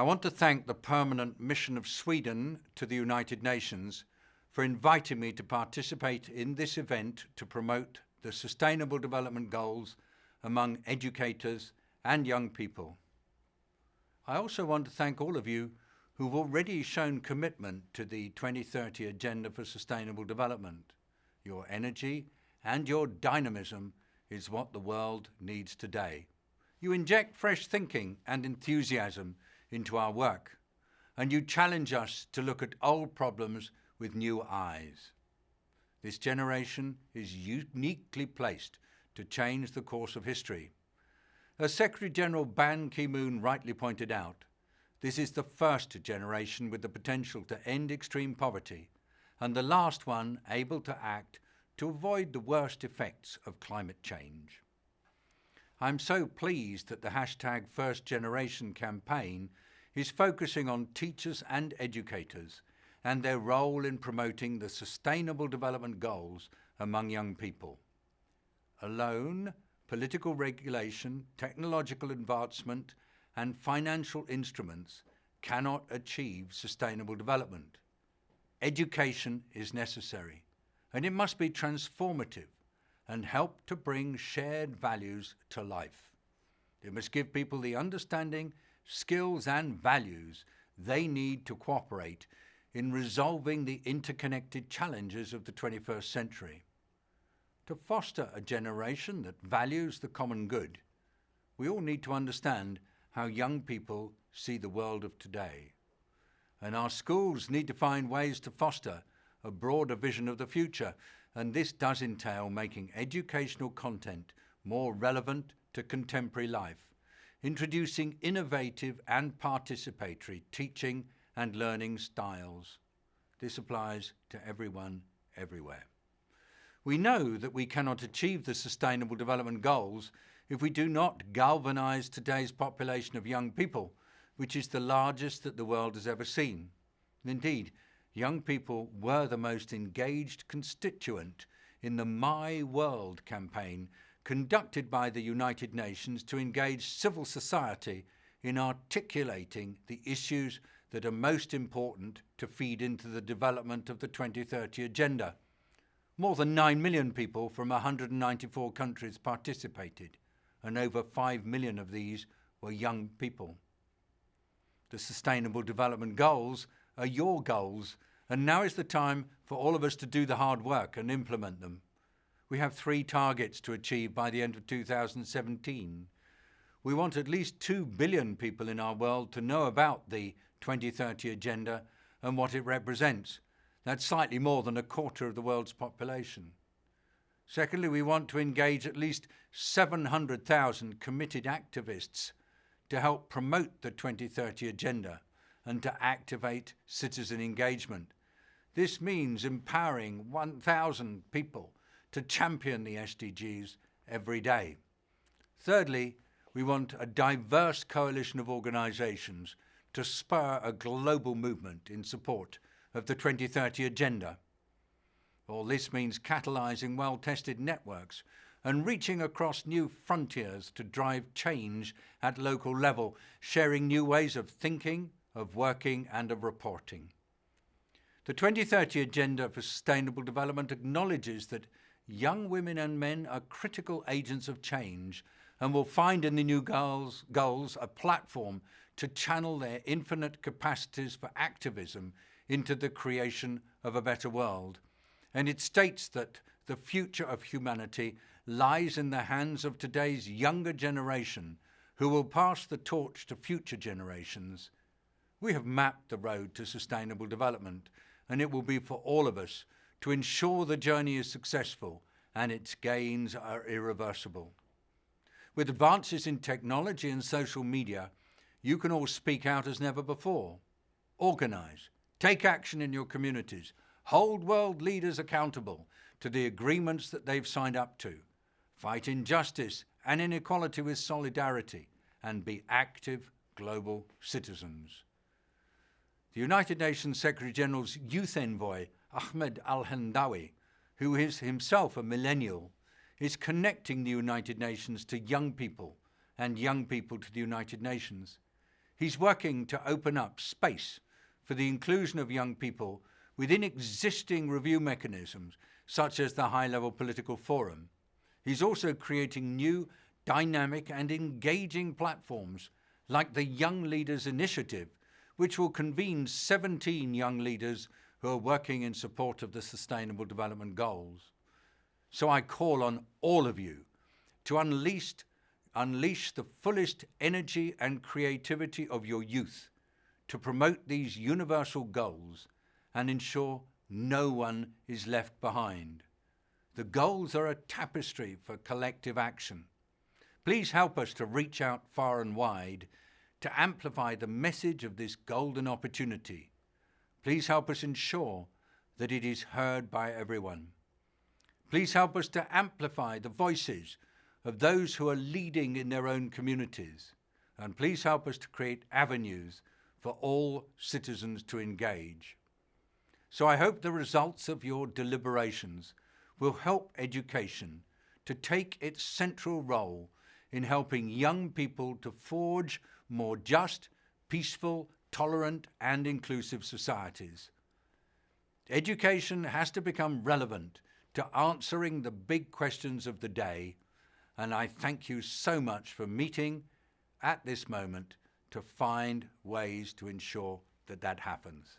I want to thank the Permanent Mission of Sweden to the United Nations for inviting me to participate in this event to promote the Sustainable Development Goals among educators and young people. I also want to thank all of you who've already shown commitment to the 2030 Agenda for Sustainable Development. Your energy and your dynamism is what the world needs today. You inject fresh thinking and enthusiasm into our work, and you challenge us to look at old problems with new eyes. This generation is uniquely placed to change the course of history. As Secretary General Ban Ki-moon rightly pointed out, this is the first generation with the potential to end extreme poverty and the last one able to act to avoid the worst effects of climate change. I'm so pleased that the hashtag First Generation campaign is focusing on teachers and educators and their role in promoting the Sustainable Development Goals among young people. Alone, political regulation, technological advancement and financial instruments cannot achieve sustainable development. Education is necessary and it must be transformative and help to bring shared values to life. It must give people the understanding, skills and values they need to cooperate in resolving the interconnected challenges of the 21st century. To foster a generation that values the common good, we all need to understand how young people see the world of today. And our schools need to find ways to foster a broader vision of the future and this does entail making educational content more relevant to contemporary life, introducing innovative and participatory teaching and learning styles. This applies to everyone, everywhere. We know that we cannot achieve the Sustainable Development Goals if we do not galvanise today's population of young people, which is the largest that the world has ever seen. Indeed, young people were the most engaged constituent in the My World campaign conducted by the United Nations to engage civil society in articulating the issues that are most important to feed into the development of the 2030 Agenda. More than 9 million people from 194 countries participated, and over 5 million of these were young people. The Sustainable Development Goals are your goals, and now is the time for all of us to do the hard work and implement them. We have three targets to achieve by the end of 2017. We want at least 2 billion people in our world to know about the 2030 Agenda and what it represents. That's slightly more than a quarter of the world's population. Secondly, we want to engage at least 700,000 committed activists to help promote the 2030 Agenda and to activate citizen engagement. This means empowering 1,000 people to champion the SDGs every day. Thirdly, we want a diverse coalition of organisations to spur a global movement in support of the 2030 Agenda. All this means catalysing well-tested networks and reaching across new frontiers to drive change at local level, sharing new ways of thinking, of working and of reporting. The 2030 Agenda for Sustainable Development acknowledges that young women and men are critical agents of change and will find in the new goals, goals a platform to channel their infinite capacities for activism into the creation of a better world. And it states that the future of humanity lies in the hands of today's younger generation who will pass the torch to future generations we have mapped the road to sustainable development and it will be for all of us to ensure the journey is successful and its gains are irreversible. With advances in technology and social media, you can all speak out as never before. Organise, take action in your communities, hold world leaders accountable to the agreements that they've signed up to, fight injustice and inequality with solidarity, and be active global citizens. The United Nations Secretary-General's youth envoy, Ahmed Al-Hendawi, who is himself a millennial, is connecting the United Nations to young people and young people to the United Nations. He's working to open up space for the inclusion of young people within existing review mechanisms, such as the High-Level Political Forum. He's also creating new, dynamic and engaging platforms like the Young Leaders Initiative, which will convene 17 young leaders who are working in support of the Sustainable Development Goals. So I call on all of you to unleash, unleash the fullest energy and creativity of your youth to promote these universal goals and ensure no one is left behind. The goals are a tapestry for collective action. Please help us to reach out far and wide to amplify the message of this golden opportunity. Please help us ensure that it is heard by everyone. Please help us to amplify the voices of those who are leading in their own communities. And please help us to create avenues for all citizens to engage. So I hope the results of your deliberations will help education to take its central role in helping young people to forge more just, peaceful, tolerant and inclusive societies. Education has to become relevant to answering the big questions of the day and I thank you so much for meeting at this moment to find ways to ensure that that happens.